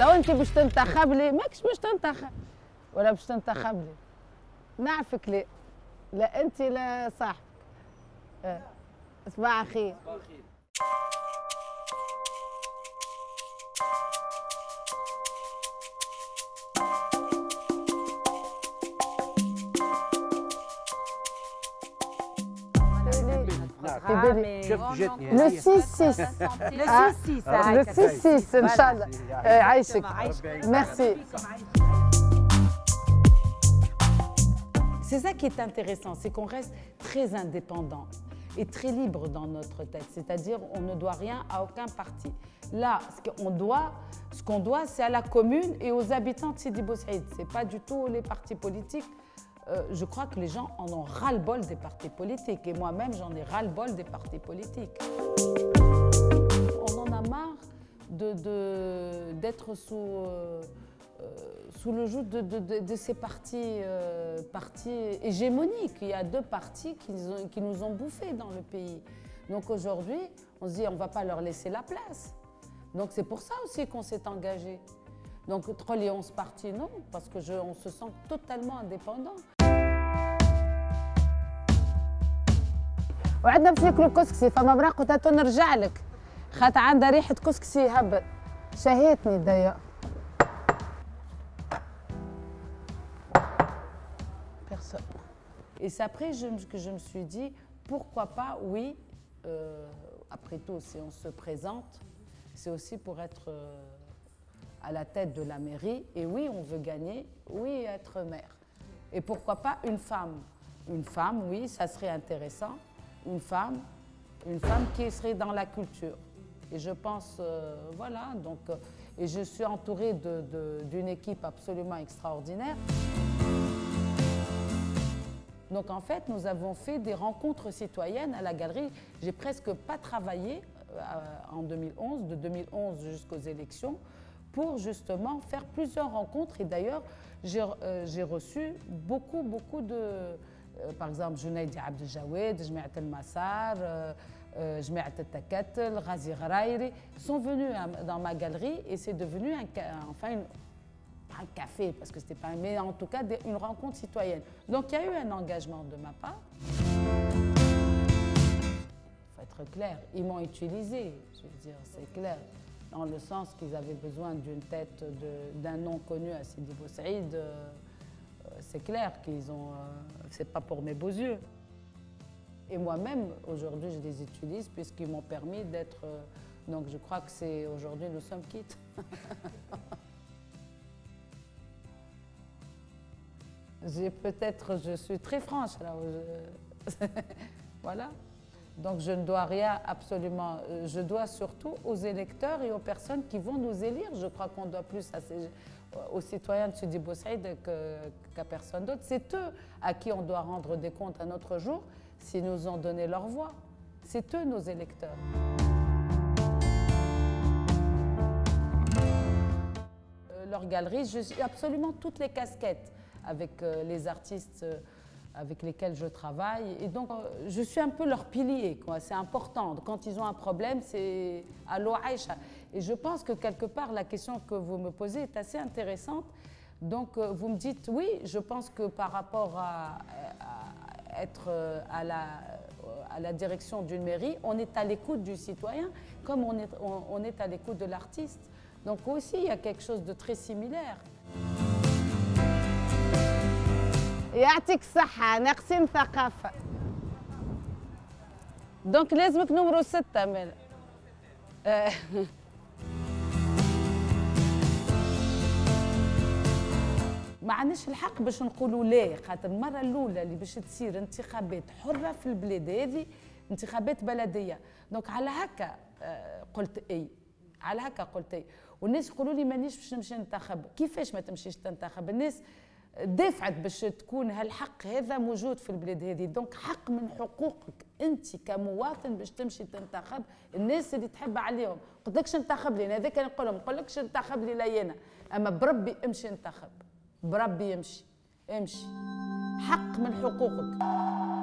لو انت باش تنتخب لي ماكش باش تنتخب. ولا باش تنتخب لي. نعرفك ليه لا انت لا صاحبك. آه. صباح خير شفت جتني Ty byli... Przewdzietnie. Le 6-6. Le 6-6, Inch'Allah. Merci. C'est ça qui est intéressant, c'est qu'on reste très indépendant et très libre dans notre tête. C'est-à-dire, on ne doit rien à aucun parti. Là, ce qu'on doit, ce c'est à la commune et aux habitants de Sidi Boussaïd. Ce n'est pas du tout les partis politiques. Euh, je crois que les gens en ont ras-le-bol des partis politiques. Et moi-même, j'en ai ras-le-bol des partis politiques. On en a marre d'être de, d'être sous, euh, euh, sous le joug de, de- ces partis, euh, partis hégémoniques. Il y a deux partis qui nous ont, bouffés dans le pays. Donc aujourd'hui, on se dit on ne va pas leur laisser la place. Donc c'est pour ça aussi qu'on s'est engagé. Donc trop les 11 partis, non, parce que je, on se sent totalement indépendant. وعندنا باش ناكلوا كسكسي فما براق قلت نرجع لك خاطر عندها ريحه كسكسي يهبط شهيتني ضيق Personne. Et c'est après je me- que je me suis dit, pourquoi pas, oui, euh, après tout, si on se présente, c'est aussi pour être euh, à la tête de la mairie. Et oui, on veut gagner, oui, être maire. Et pourquoi pas une femme Une femme, oui, ça serait intéressant. Une femme, une femme qui serait dans la culture. Et je pense, euh, voilà, donc, euh, et je suis entourée d'une équipe absolument extraordinaire. Donc en fait, nous avons fait des rencontres citoyennes à la galerie. J'ai presque pas travaillé euh, en 2011, de 2011 jusqu'aux élections, pour justement faire plusieurs rencontres. Et d'ailleurs, j'ai reçu beaucoup, beaucoup de... Jawed, Jmeat El Massar, euh, euh, Jmeat El Takatel, Ghazi Gharairi, sont venus dans ma galerie et c'est devenu un, enfin un café, parce que c'était pas, mais en tout cas une rencontre citoyenne. Donc il y a eu un engagement de ma part. Il faut être clair, ils m'ont utilisé, je veux dire, c'est clair, dans le sens qu'ils avaient besoin d'une tête, d'un nom connu à Sidi Bou Saïd. euh, euh, c'est clair qu'ils ont, euh, c'est pas pour mes beaux yeux. Et moi-même, aujourd'hui, je les utilise puisqu'ils m'ont permis d'être. euh, donc je crois que c'est aujourd'hui, nous sommes quittes. J'ai peut-être, je suis très franche là. voilà. Donc je ne dois rien absolument. euh, Je dois surtout aux électeurs et aux personnes qui vont nous élire. Je crois qu'on doit plus aux citoyens de Sidi Bou Saïd qu'à personne d'autre. C'est eux à qui on doit rendre des comptes à notre jour s'ils nous ont donné leur voix. C'est eux nos électeurs. Euh, leur galerie, absolument toutes les casquettes avec euh, les artistes avec lesquels je travaille. Et donc, euh, je suis un peu leur pilier, quoi. C'est important. Quand ils ont un problème, c'est Allo Aïcha. Et je pense que quelque part, la question que vous me posez est assez intéressante. Donc, euh, vous me dites, oui, je pense que par rapport à, à être euh, à la, à direction d'une mairie, on est à l'écoute du citoyen, comme on est, on est à l'écoute de l'artiste. Donc aussi, il y a quelque chose de très similaire. يعطيك الصحة ناقصين ثقافة. دونك لازمك نمرو ستة مال آه. ما عندناش الحق باش نقولوا لا خاطر المرة الأولى اللي باش تصير انتخابات حرة في البلاد هذه انتخابات بلدية. دونك على هكا آه، قلت إي. على هكا قلت إي. والناس يقولوا لي مانيش باش نمشي ننتخب. كيفاش ما تمشيش تنتخب؟ الناس دافعت باش تكون هالحق هذا موجود في البلاد هذه. دونك حق من حقوقك أنت كمواطن باش تمشي تنتخب الناس اللي تحب عليهم. قلت لكش انتخب لي هذاك نقول لهم نقول لكش انتخب لي لا أنا. أما بربي امشي انتخب. بربي يمشي امشي. حق من حقوقك.